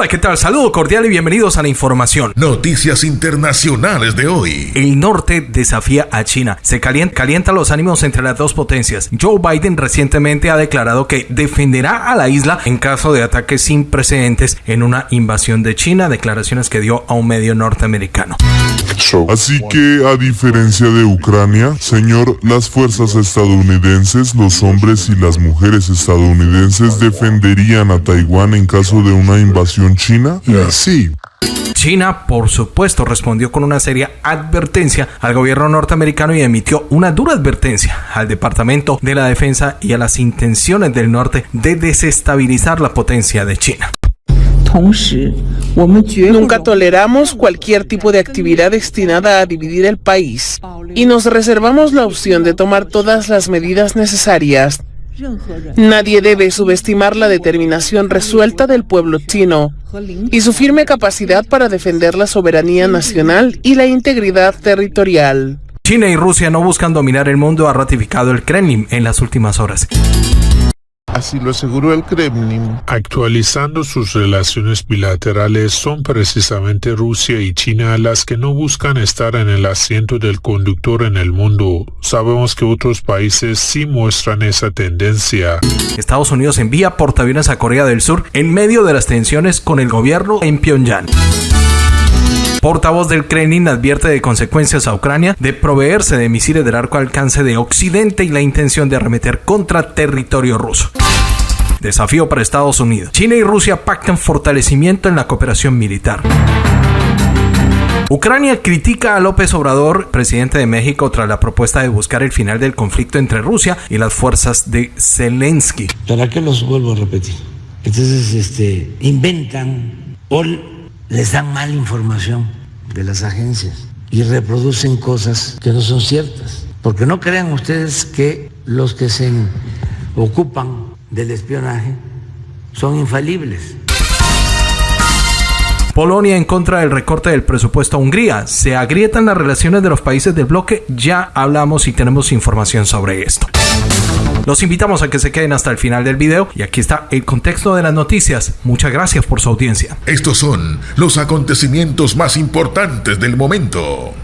Hola, ¿qué tal? Saludo cordial y bienvenidos a la información. Noticias internacionales de hoy. El norte desafía a China. Se calienta, calienta los ánimos entre las dos potencias. Joe Biden recientemente ha declarado que defenderá a la isla en caso de ataques sin precedentes en una invasión de China, declaraciones que dio a un medio norteamericano. Así que, a diferencia de Ucrania, señor, las fuerzas estadounidenses, los hombres y las mujeres estadounidenses defenderían a Taiwán en caso de una invasión china? Sí. China, por supuesto, respondió con una seria advertencia al gobierno norteamericano y emitió una dura advertencia al Departamento de la Defensa y a las intenciones del norte de desestabilizar la potencia de China. Nunca toleramos cualquier tipo de actividad destinada a dividir el país y nos reservamos la opción de tomar todas las medidas necesarias. Nadie debe subestimar la determinación resuelta del pueblo chino y su firme capacidad para defender la soberanía nacional y la integridad territorial. China y Rusia no buscan dominar el mundo, ha ratificado el Kremlin en las últimas horas. Así lo aseguró el Kremlin. Actualizando sus relaciones bilaterales, son precisamente Rusia y China las que no buscan estar en el asiento del conductor en el mundo. Sabemos que otros países sí muestran esa tendencia. Estados Unidos envía portaaviones a Corea del Sur en medio de las tensiones con el gobierno en Pyongyang. Portavoz del Kremlin advierte de consecuencias a Ucrania de proveerse de misiles del arco alcance de Occidente y la intención de arremeter contra territorio ruso. Desafío para Estados Unidos. China y Rusia pactan fortalecimiento en la cooperación militar. Ucrania critica a López Obrador, presidente de México, tras la propuesta de buscar el final del conflicto entre Rusia y las fuerzas de Zelensky. ¿Para qué los vuelvo a repetir? Entonces, este, inventan o les dan mala información de las agencias y reproducen cosas que no son ciertas. Porque no crean ustedes que los que se ocupan del espionaje son infalibles. Polonia en contra del recorte del presupuesto a Hungría. Se agrietan las relaciones de los países del bloque. Ya hablamos y tenemos información sobre esto. Los invitamos a que se queden hasta el final del video y aquí está el contexto de las noticias. Muchas gracias por su audiencia. Estos son los acontecimientos más importantes del momento.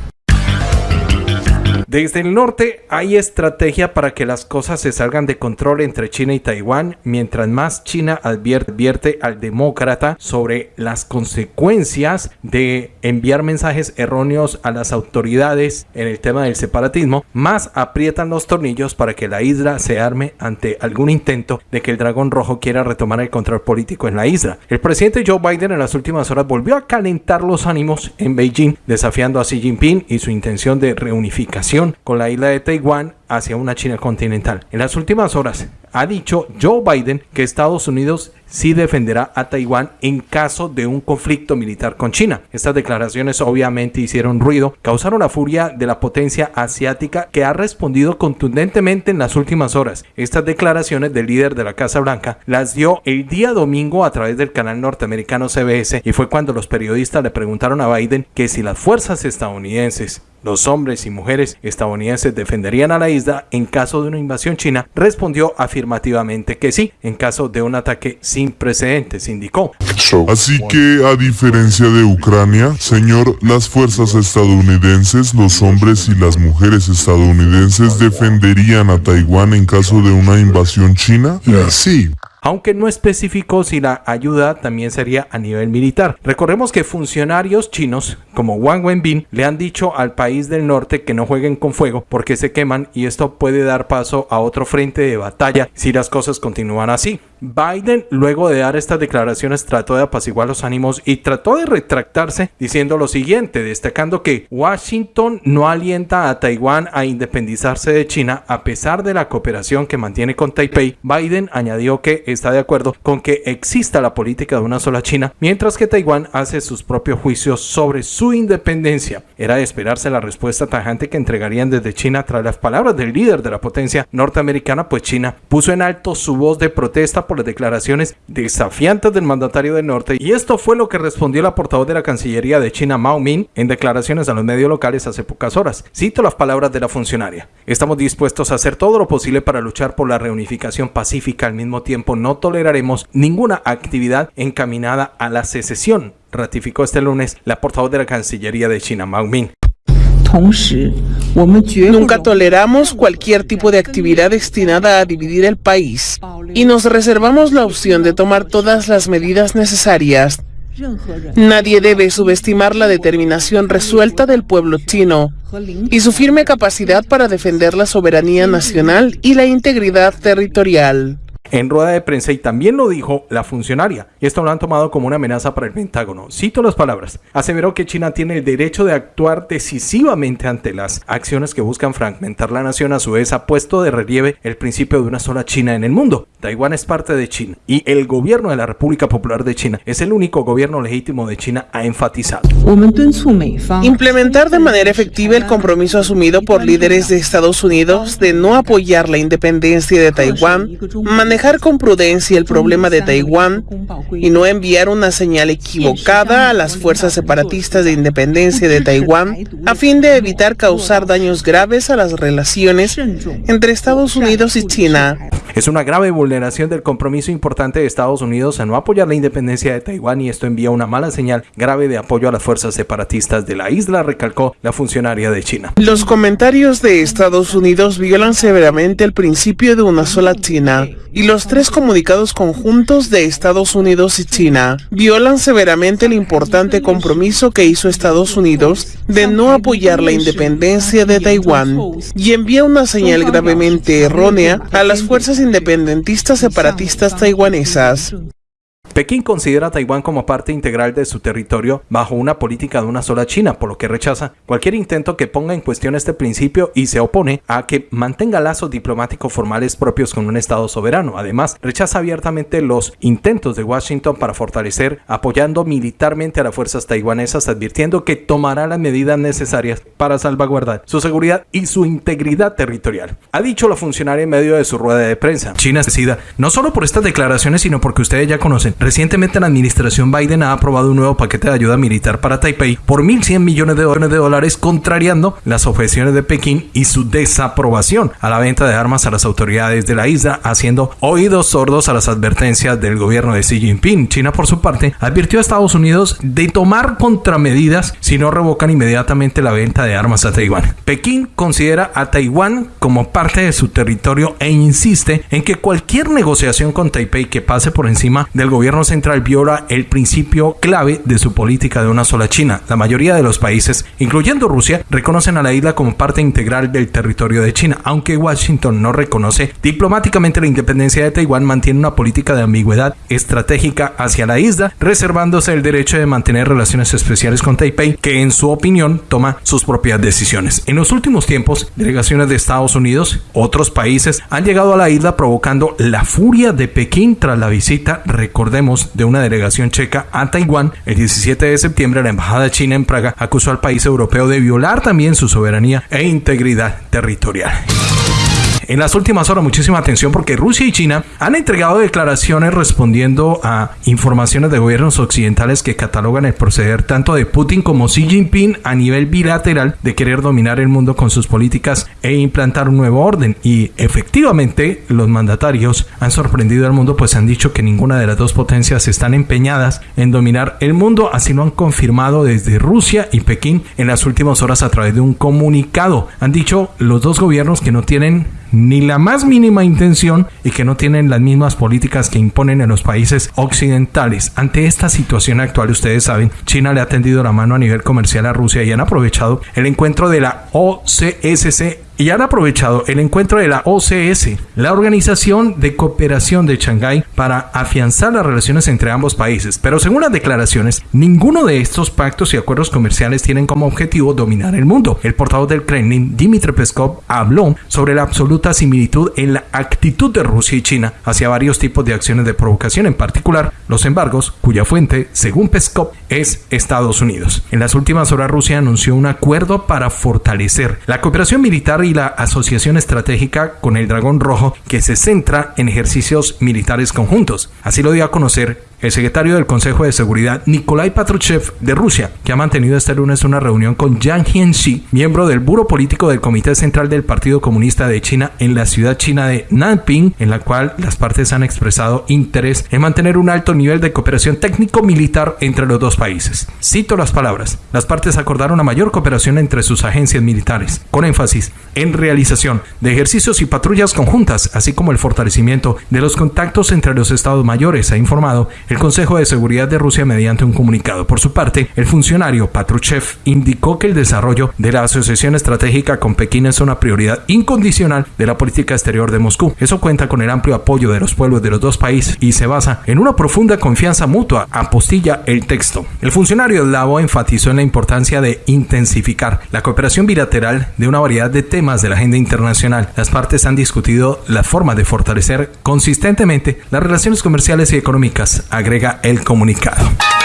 Desde el norte hay estrategia para que las cosas se salgan de control entre China y Taiwán, mientras más China advierte, al demócrata sobre las consecuencias de enviar mensajes erróneos a las autoridades en el tema del separatismo, más aprietan los tornillos para que la isla se arme ante algún intento de que el dragón rojo quiera retomar el control político en la isla. El presidente Joe Biden en las últimas horas volvió a calentar los ánimos en Beijing, desafiando a Xi Jinping y su intención de reunificación con la isla de Taiwán hacia una China continental. En las últimas horas ha dicho Joe Biden que Estados Unidos sí defenderá a Taiwán en caso de un conflicto militar con China. Estas declaraciones obviamente hicieron ruido, causaron la furia de la potencia asiática que ha respondido contundentemente en las últimas horas. Estas declaraciones del líder de la Casa Blanca las dio el día domingo a través del canal norteamericano CBS y fue cuando los periodistas le preguntaron a Biden que si las fuerzas estadounidenses los hombres y mujeres estadounidenses defenderían a la isla en caso de una invasión china, respondió afirmativamente que sí, en caso de un ataque sin precedentes, indicó. Así que, a diferencia de Ucrania, señor, las fuerzas estadounidenses, los hombres y las mujeres estadounidenses defenderían a Taiwán en caso de una invasión china? Sí aunque no especificó si la ayuda también sería a nivel militar. Recordemos que funcionarios chinos como Wang Wenbin le han dicho al país del norte que no jueguen con fuego porque se queman y esto puede dar paso a otro frente de batalla si las cosas continúan así. Biden, luego de dar estas declaraciones, trató de apaciguar los ánimos y trató de retractarse diciendo lo siguiente, destacando que Washington no alienta a Taiwán a independizarse de China a pesar de la cooperación que mantiene con Taipei. Biden añadió que está de acuerdo con que exista la política de una sola China, mientras que Taiwán hace sus propios juicios sobre su independencia. Era de esperarse la respuesta tajante que entregarían desde China tras las palabras del líder de la potencia norteamericana, pues China puso en alto su voz de protesta por las declaraciones desafiantes del mandatario del norte y esto fue lo que respondió la portavoz de la Cancillería de China Mao Min en declaraciones a los medios locales hace pocas horas. Cito las palabras de la funcionaria. Estamos dispuestos a hacer todo lo posible para luchar por la reunificación pacífica al mismo tiempo no toleraremos ninguna actividad encaminada a la secesión, ratificó este lunes la portavoz de la Cancillería de China, Mao Ming. Nunca toleramos cualquier tipo de actividad destinada a dividir el país y nos reservamos la opción de tomar todas las medidas necesarias. Nadie debe subestimar la determinación resuelta del pueblo chino y su firme capacidad para defender la soberanía nacional y la integridad territorial en rueda de prensa y también lo dijo la funcionaria. Y esto lo han tomado como una amenaza para el Pentágono. Cito las palabras. Aseveró que China tiene el derecho de actuar decisivamente ante las acciones que buscan fragmentar la nación. A su vez ha puesto de relieve el principio de una sola China en el mundo. Taiwán es parte de China y el gobierno de la República Popular de China es el único gobierno legítimo de China, ha enfatizado. Implementar de manera efectiva el compromiso asumido por líderes de Estados Unidos de no apoyar la independencia de Taiwán, manejar con prudencia el problema de Taiwán y no enviar una señal equivocada a las fuerzas separatistas de independencia de Taiwán a fin de evitar causar daños graves a las relaciones entre Estados Unidos y China. Es una grave vulneración del compromiso importante de Estados Unidos a no apoyar la independencia de Taiwán y esto envía una mala señal grave de apoyo a las fuerzas separatistas de la isla, recalcó la funcionaria de China. Los comentarios de Estados Unidos violan severamente el principio de una sola China y los tres comunicados conjuntos de Estados Unidos y China violan severamente el importante compromiso que hizo Estados Unidos de no apoyar la independencia de Taiwán y envía una señal gravemente errónea a las fuerzas independentistas separatistas taiwanesas. Pekín considera a Taiwán como parte integral de su territorio bajo una política de una sola China, por lo que rechaza cualquier intento que ponga en cuestión este principio y se opone a que mantenga lazos diplomáticos formales propios con un Estado soberano. Además, rechaza abiertamente los intentos de Washington para fortalecer apoyando militarmente a las fuerzas taiwanesas, advirtiendo que tomará las medidas necesarias para salvaguardar su seguridad y su integridad territorial. Ha dicho la funcionaria en medio de su rueda de prensa. China decida no solo por estas declaraciones, sino porque ustedes ya conocen Recientemente la administración Biden ha aprobado un nuevo paquete de ayuda militar para Taipei por 1.100 millones de dólares, contrariando las objeciones de Pekín y su desaprobación a la venta de armas a las autoridades de la isla, haciendo oídos sordos a las advertencias del gobierno de Xi Jinping. China, por su parte, advirtió a Estados Unidos de tomar contramedidas si no revocan inmediatamente la venta de armas a Taiwán. Pekín considera a Taiwán como parte de su territorio e insiste en que cualquier negociación con Taipei que pase por encima del gobierno central viola el principio clave de su política de una sola China. La mayoría de los países, incluyendo Rusia, reconocen a la isla como parte integral del territorio de China. Aunque Washington no reconoce diplomáticamente la independencia de Taiwán, mantiene una política de ambigüedad estratégica hacia la isla, reservándose el derecho de mantener relaciones especiales con Taipei, que en su opinión toma sus propias decisiones. En los últimos tiempos, delegaciones de Estados Unidos, otros países, han llegado a la isla provocando la furia de Pekín tras la visita, recordemos, de una delegación checa a Taiwán, el 17 de septiembre la embajada china en Praga acusó al país europeo de violar también su soberanía e integridad territorial en las últimas horas muchísima atención porque Rusia y China han entregado declaraciones respondiendo a informaciones de gobiernos occidentales que catalogan el proceder tanto de Putin como Xi Jinping a nivel bilateral de querer dominar el mundo con sus políticas e implantar un nuevo orden. Y efectivamente los mandatarios han sorprendido al mundo pues han dicho que ninguna de las dos potencias están empeñadas en dominar el mundo, así lo han confirmado desde Rusia y Pekín en las últimas horas a través de un comunicado. Han dicho los dos gobiernos que no tienen ni la más mínima intención y que no tienen las mismas políticas que imponen en los países occidentales. Ante esta situación actual, ustedes saben, China le ha tendido la mano a nivel comercial a Rusia y han aprovechado el encuentro de la OCSC y han aprovechado el encuentro de la OCS, la Organización de Cooperación de Shanghái, para afianzar las relaciones entre ambos países. Pero según las declaraciones, ninguno de estos pactos y acuerdos comerciales tienen como objetivo dominar el mundo. El portavoz del Kremlin, Dmitry Peskov, habló sobre la absoluta similitud en la actitud de Rusia y China hacia varios tipos de acciones de provocación, en particular los embargos, cuya fuente, según Peskov, es Estados Unidos. En las últimas horas, Rusia anunció un acuerdo para fortalecer la cooperación militar la asociación estratégica con el Dragón Rojo que se centra en ejercicios militares conjuntos. Así lo dio a conocer el secretario del Consejo de Seguridad Nikolai Patrushev de Rusia, que ha mantenido este lunes una reunión con Yang Jianxi, miembro del Buro Político del Comité Central del Partido Comunista de China en la ciudad china de Nanping, en la cual las partes han expresado interés en mantener un alto nivel de cooperación técnico-militar entre los dos países. Cito las palabras. Las partes acordaron una mayor cooperación entre sus agencias militares, con énfasis en realización de ejercicios y patrullas conjuntas, así como el fortalecimiento de los contactos entre los estados mayores, ha informado el Consejo de Seguridad de Rusia mediante un comunicado. Por su parte, el funcionario Patrushev indicó que el desarrollo de la asociación estratégica con Pekín es una prioridad incondicional de la política exterior de Moscú. Eso cuenta con el amplio apoyo de los pueblos de los dos países y se basa en una profunda confianza mutua, apostilla el texto. El funcionario eslavo enfatizó en la importancia de intensificar la cooperación bilateral de una variedad de temas de la agenda internacional. Las partes han discutido la forma de fortalecer consistentemente las relaciones comerciales y económicas, agrega el comunicado.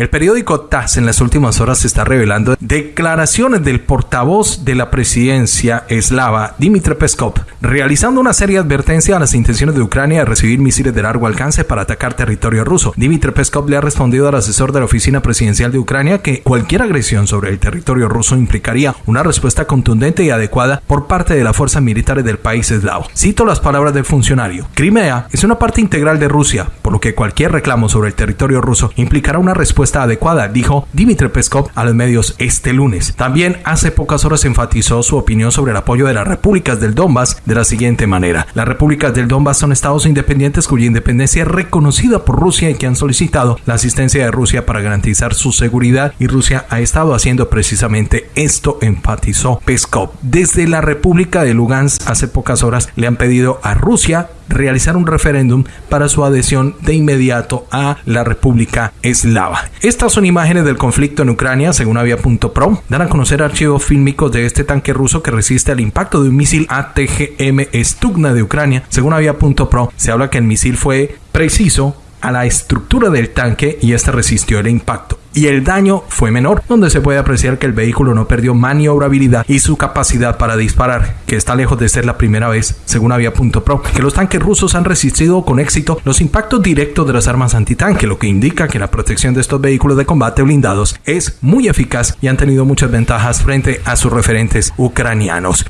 El periódico TAS en las últimas horas está revelando declaraciones del portavoz de la presidencia eslava, Dmitry Peskov, realizando una seria advertencia a las intenciones de Ucrania de recibir misiles de largo alcance para atacar territorio ruso. Dmitry Peskov le ha respondido al asesor de la oficina presidencial de Ucrania que cualquier agresión sobre el territorio ruso implicaría una respuesta contundente y adecuada por parte de las fuerzas militares del país eslavo. Cito las palabras del funcionario. Crimea es una parte integral de Rusia, por lo que cualquier reclamo sobre el territorio ruso implicará una respuesta adecuada, dijo Dmitry Peskov a los medios este lunes. También hace pocas horas enfatizó su opinión sobre el apoyo de las repúblicas del Donbass de la siguiente manera. Las repúblicas del Donbass son estados independientes cuya independencia es reconocida por Rusia y que han solicitado la asistencia de Rusia para garantizar su seguridad y Rusia ha estado haciendo precisamente esto, enfatizó Peskov. Desde la República de Lugansk hace pocas horas le han pedido a Rusia realizar un referéndum para su adhesión de inmediato a la República Eslava. Estas son imágenes del conflicto en Ucrania, según Avia.pro. Dan a conocer archivos fílmicos de este tanque ruso que resiste al impacto de un misil ATGM Stugna de Ucrania. Según Avia.pro, se habla que el misil fue preciso a la estructura del tanque y este resistió el impacto y el daño fue menor, donde se puede apreciar que el vehículo no perdió maniobrabilidad y su capacidad para disparar, que está lejos de ser la primera vez, según Avia.pro, que los tanques rusos han resistido con éxito los impactos directos de las armas antitanque, lo que indica que la protección de estos vehículos de combate blindados es muy eficaz y han tenido muchas ventajas frente a sus referentes ucranianos.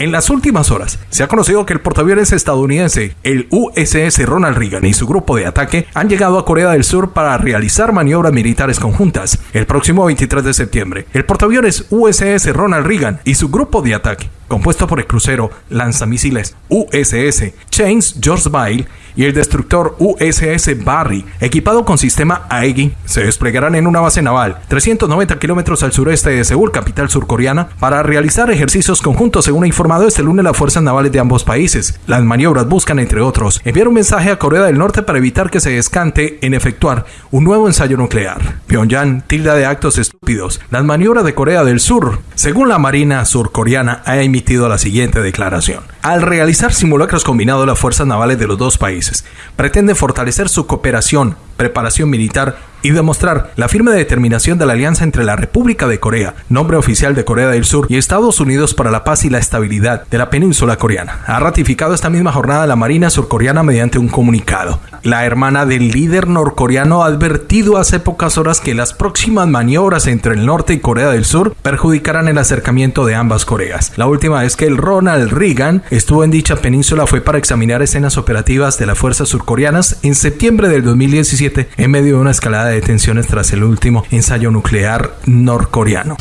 En las últimas horas se ha conocido que el portaaviones estadounidense, el USS Ronald Reagan y su grupo de ataque han llegado a Corea del Sur para realizar maniobras militares conjuntas. El próximo 23 de septiembre, el portaaviones USS Ronald Reagan y su grupo de ataque compuesto por el crucero lanzamisiles USS Chains George Bile y el destructor USS Barry, equipado con sistema AEGI, se desplegarán en una base naval 390 kilómetros al sureste de Seúl, capital surcoreana, para realizar ejercicios conjuntos, según ha informado este lunes las fuerzas navales de ambos países. Las maniobras buscan, entre otros, enviar un mensaje a Corea del Norte para evitar que se descante en efectuar un nuevo ensayo nuclear. Pyongyang tilda de actos estúpidos las maniobras de Corea del Sur. Según la Marina surcoreana, emitido la siguiente declaración. Al realizar simulacros combinados, las fuerzas navales de los dos países pretenden fortalecer su cooperación, preparación militar y demostrar la firme determinación de la alianza entre la República de Corea, nombre oficial de Corea del Sur, y Estados Unidos para la paz y la estabilidad de la península coreana. Ha ratificado esta misma jornada la Marina surcoreana mediante un comunicado. La hermana del líder norcoreano ha advertido hace pocas horas que las próximas maniobras entre el norte y Corea del Sur perjudicarán el acercamiento de ambas Coreas. La última vez que el Ronald Reagan estuvo en dicha península fue para examinar escenas operativas de las fuerzas surcoreanas en septiembre del 2017 en medio de una escalada de tensiones tras el último ensayo nuclear norcoreano.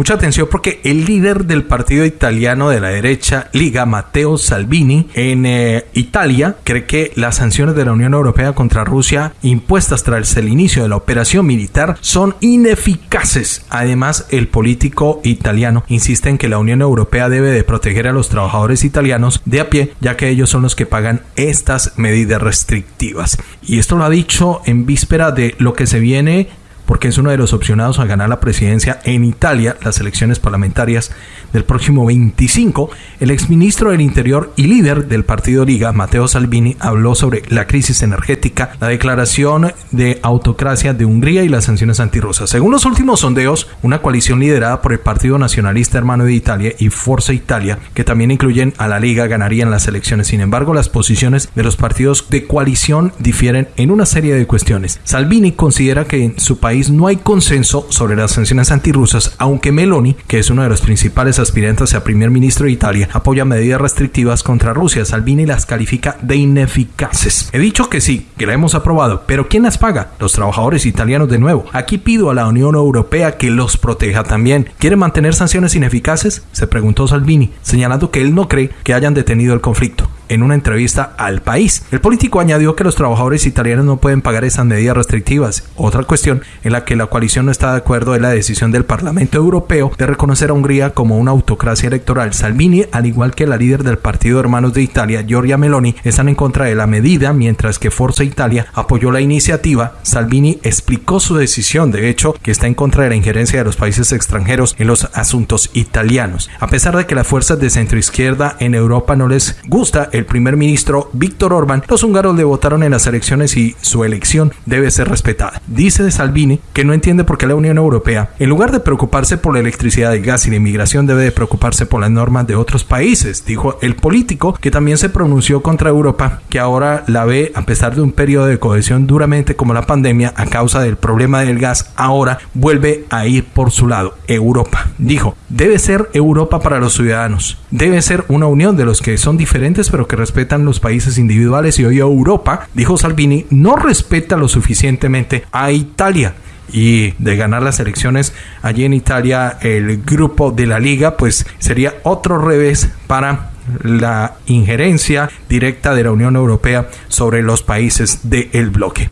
Mucha atención porque el líder del partido italiano de la derecha, Liga, Matteo Salvini, en eh, Italia, cree que las sanciones de la Unión Europea contra Rusia impuestas tras el inicio de la operación militar son ineficaces. Además, el político italiano insiste en que la Unión Europea debe de proteger a los trabajadores italianos de a pie, ya que ellos son los que pagan estas medidas restrictivas. Y esto lo ha dicho en víspera de lo que se viene porque es uno de los opcionados a ganar la presidencia en Italia, las elecciones parlamentarias del próximo 25, el exministro del Interior y líder del partido Liga, Matteo Salvini, habló sobre la crisis energética, la declaración de autocracia de Hungría y las sanciones antirrusas. Según los últimos sondeos, una coalición liderada por el Partido Nacionalista Hermano de Italia y Forza Italia, que también incluyen a la Liga, ganarían las elecciones. Sin embargo, las posiciones de los partidos de coalición difieren en una serie de cuestiones. Salvini considera que en su país no hay consenso sobre las sanciones antirrusas, aunque Meloni, que es uno de los principales aspirantes a primer ministro de Italia, apoya medidas restrictivas contra Rusia. Salvini las califica de ineficaces. He dicho que sí, que la hemos aprobado, pero ¿quién las paga? Los trabajadores italianos de nuevo. Aquí pido a la Unión Europea que los proteja también. ¿Quiere mantener sanciones ineficaces? Se preguntó Salvini, señalando que él no cree que hayan detenido el conflicto en una entrevista al país. El político añadió que los trabajadores italianos no pueden pagar esas medidas restrictivas. Otra cuestión en la que la coalición no está de acuerdo es la decisión del Parlamento Europeo de reconocer a Hungría como una autocracia electoral. Salvini, al igual que la líder del Partido Hermanos de Italia, Giorgia Meloni, están en contra de la medida, mientras que Forza Italia apoyó la iniciativa. Salvini explicó su decisión, de hecho, que está en contra de la injerencia de los países extranjeros en los asuntos italianos. A pesar de que las fuerzas de centroizquierda en Europa no les gusta el primer ministro Víctor Orbán, los húngaros le votaron en las elecciones y su elección debe ser respetada. Dice de Salvini que no entiende por qué la Unión Europea, en lugar de preocuparse por la electricidad, el gas y la inmigración, debe de preocuparse por las normas de otros países, dijo el político que también se pronunció contra Europa, que ahora la ve, a pesar de un periodo de cohesión duramente como la pandemia, a causa del problema del gas, ahora vuelve a ir por su lado. Europa, dijo, debe ser Europa para los ciudadanos, debe ser una unión de los que son diferentes pero que respetan los países individuales y hoy Europa, dijo Salvini, no respeta lo suficientemente a Italia y de ganar las elecciones allí en Italia el grupo de la liga pues sería otro revés para la injerencia directa de la Unión Europea sobre los países del bloque.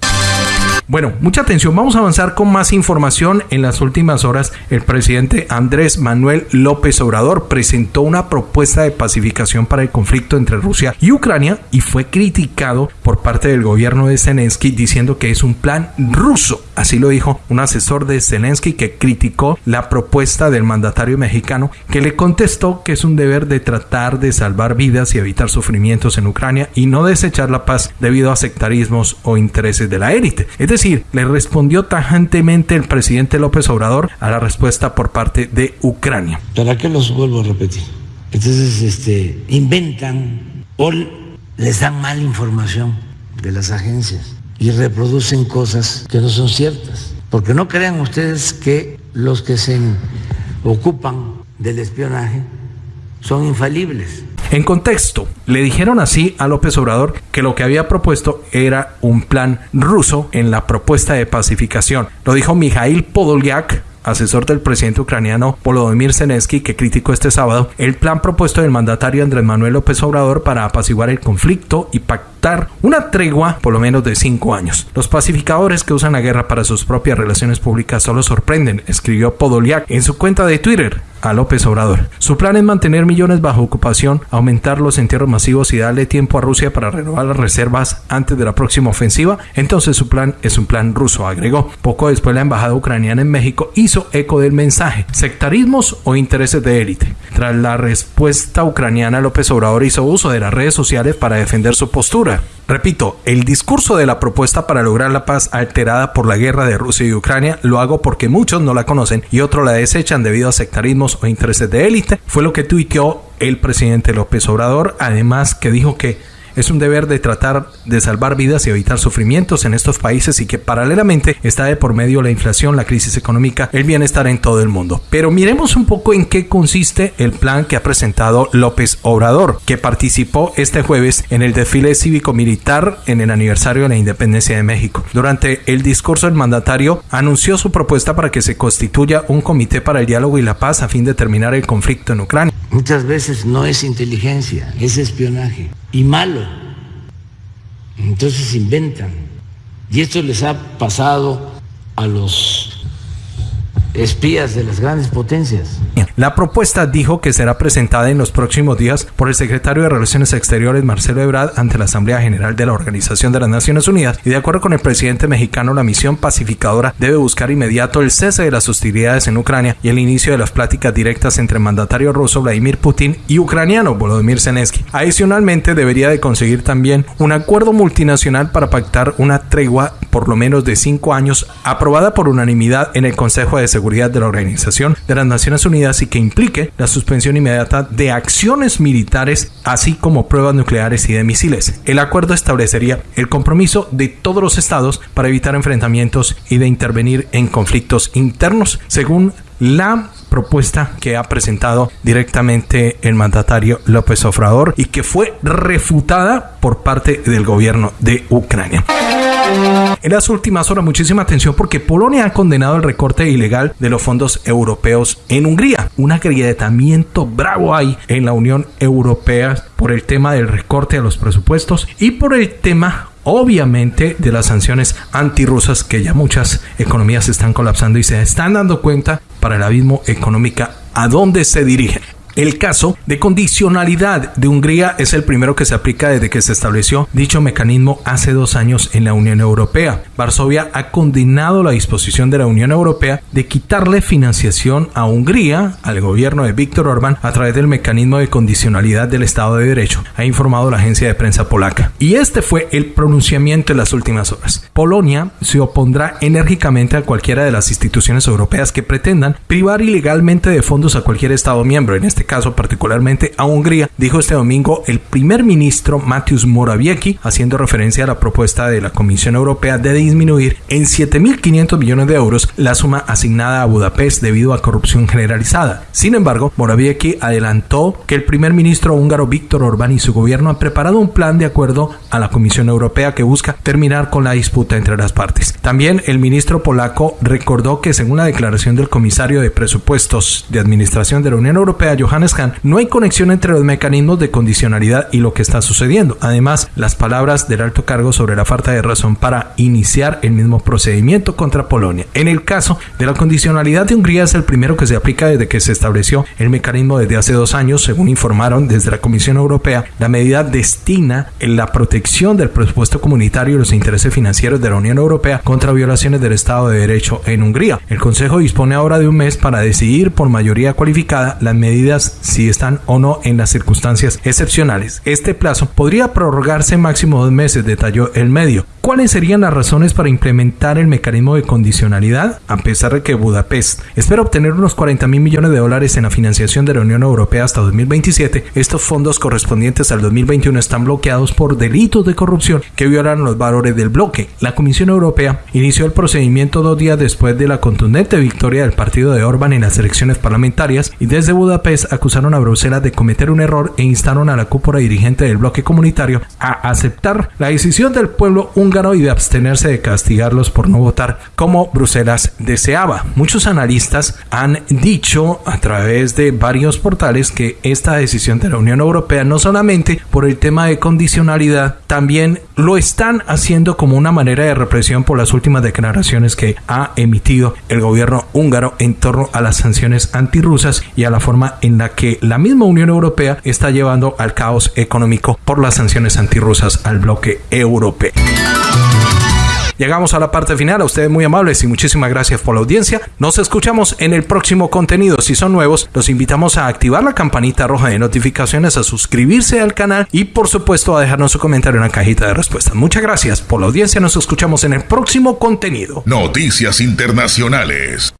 Bueno, mucha atención, vamos a avanzar con más información. En las últimas horas, el presidente Andrés Manuel López Obrador presentó una propuesta de pacificación para el conflicto entre Rusia y Ucrania y fue criticado por parte del gobierno de Zelensky diciendo que es un plan ruso. Así lo dijo un asesor de Zelensky que criticó la propuesta del mandatario mexicano que le contestó que es un deber de tratar de salvar vidas y evitar sufrimientos en Ucrania y no desechar la paz debido a sectarismos o intereses de la élite. Es decir, le respondió tajantemente el presidente López Obrador a la respuesta por parte de Ucrania. ¿Para qué los vuelvo a repetir? Entonces, este, inventan o les dan mala información de las agencias y reproducen cosas que no son ciertas. Porque no crean ustedes que los que se ocupan del espionaje son infalibles. En contexto, le dijeron así a López Obrador que lo que había propuesto era un plan ruso en la propuesta de pacificación. Lo dijo Mikhail Podolyak, asesor del presidente ucraniano Volodymyr Zelensky, que criticó este sábado el plan propuesto del mandatario Andrés Manuel López Obrador para apaciguar el conflicto y pactar una tregua por lo menos de cinco años. Los pacificadores que usan la guerra para sus propias relaciones públicas solo sorprenden, escribió Podolyak en su cuenta de Twitter a López Obrador. Su plan es mantener millones bajo ocupación, aumentar los entierros masivos y darle tiempo a Rusia para renovar las reservas antes de la próxima ofensiva. Entonces su plan es un plan ruso, agregó. Poco después la embajada ucraniana en México hizo eco del mensaje, sectarismos o intereses de élite. Tras la respuesta ucraniana, López Obrador hizo uso de las redes sociales para defender su postura. Repito, el discurso de la propuesta para lograr la paz alterada por la guerra de Rusia y Ucrania lo hago porque muchos no la conocen y otros la desechan debido a sectarismos o intereses de élite, fue lo que tuiteó el presidente López Obrador, además que dijo que es un deber de tratar de salvar vidas y evitar sufrimientos en estos países y que paralelamente está de por medio la inflación, la crisis económica, el bienestar en todo el mundo. Pero miremos un poco en qué consiste el plan que ha presentado López Obrador, que participó este jueves en el desfile cívico-militar en el aniversario de la independencia de México. Durante el discurso el mandatario anunció su propuesta para que se constituya un comité para el diálogo y la paz a fin de terminar el conflicto en Ucrania. Muchas veces no es inteligencia, es espionaje y malo. Entonces inventan. Y esto les ha pasado a los espías de las grandes potencias. La propuesta dijo que será presentada en los próximos días por el secretario de Relaciones Exteriores Marcelo Ebrard ante la Asamblea General de la Organización de las Naciones Unidas y de acuerdo con el presidente mexicano la misión pacificadora debe buscar inmediato el cese de las hostilidades en Ucrania y el inicio de las pláticas directas entre el mandatario ruso Vladimir Putin y ucraniano Volodymyr Zelensky. Adicionalmente debería de conseguir también un acuerdo multinacional para pactar una tregua por lo menos de cinco años aprobada por unanimidad en el Consejo de Seguridad de la Organización de las Naciones Unidas y que implique la suspensión inmediata de acciones militares así como pruebas nucleares y de misiles. El acuerdo establecería el compromiso de todos los estados para evitar enfrentamientos y de intervenir en conflictos internos según la propuesta que ha presentado directamente el mandatario López Obrador y que fue refutada por parte del gobierno de Ucrania. En las últimas horas, muchísima atención porque Polonia ha condenado el recorte ilegal de los fondos europeos en Hungría. Un agrietamiento bravo hay en la Unión Europea por el tema del recorte de los presupuestos y por el tema obviamente de las sanciones antirrusas que ya muchas economías están colapsando y se están dando cuenta para el abismo económico a dónde se dirigen. El caso de condicionalidad de Hungría es el primero que se aplica desde que se estableció dicho mecanismo hace dos años en la Unión Europea. Varsovia ha condenado la disposición de la Unión Europea de quitarle financiación a Hungría, al gobierno de Víctor Orbán, a través del mecanismo de condicionalidad del Estado de Derecho, ha informado la agencia de prensa polaca. Y este fue el pronunciamiento en las últimas horas. Polonia se opondrá enérgicamente a cualquiera de las instituciones europeas que pretendan privar ilegalmente de fondos a cualquier Estado miembro, en este caso particularmente a Hungría, dijo este domingo el primer ministro Mateusz Morawiecki, haciendo referencia a la propuesta de la Comisión Europea de disminuir en 7.500 millones de euros la suma asignada a Budapest debido a corrupción generalizada. Sin embargo, Morawiecki adelantó que el primer ministro húngaro Víctor Orbán y su gobierno han preparado un plan de acuerdo a la Comisión Europea que busca terminar con la disputa entre las partes. También el ministro polaco recordó que según la declaración del comisario de presupuestos de administración de la Unión Europea, Johannes no hay conexión entre los mecanismos de condicionalidad y lo que está sucediendo. Además, las palabras del alto cargo sobre la falta de razón para iniciar el mismo procedimiento contra Polonia. En el caso de la condicionalidad de Hungría es el primero que se aplica desde que se estableció el mecanismo desde hace dos años, según informaron desde la Comisión Europea. La medida destina en la protección del presupuesto comunitario y los intereses financieros de la Unión Europea contra violaciones del Estado de Derecho en Hungría. El Consejo dispone ahora de un mes para decidir por mayoría cualificada las medidas si están o no en las circunstancias excepcionales. Este plazo podría prorrogarse máximo dos meses, detalló el medio. ¿Cuáles serían las razones para implementar el mecanismo de condicionalidad? A pesar de que Budapest espera obtener unos 40 mil millones de dólares en la financiación de la Unión Europea hasta 2027, estos fondos correspondientes al 2021 están bloqueados por delitos de corrupción que violan los valores del bloque. La Comisión Europea inició el procedimiento dos días después de la contundente victoria del partido de Orban en las elecciones parlamentarias y desde Budapest acusaron a Bruselas de cometer un error e instaron a la cúpula dirigente del bloque comunitario a aceptar la decisión del pueblo húngaro y de abstenerse de castigarlos por no votar como Bruselas deseaba. Muchos analistas han dicho a través de varios portales que esta decisión de la Unión Europea no solamente por el tema de condicionalidad, también lo están haciendo como una manera de represión por las últimas declaraciones que ha emitido el gobierno húngaro en torno a las sanciones antirrusas y a la forma en la que la misma Unión Europea está llevando al caos económico por las sanciones antirrusas al bloque europeo. Llegamos a la parte final. A ustedes muy amables y muchísimas gracias por la audiencia. Nos escuchamos en el próximo contenido. Si son nuevos, los invitamos a activar la campanita roja de notificaciones, a suscribirse al canal y por supuesto a dejarnos su comentario en la cajita de respuestas. Muchas gracias por la audiencia. Nos escuchamos en el próximo contenido. Noticias Internacionales.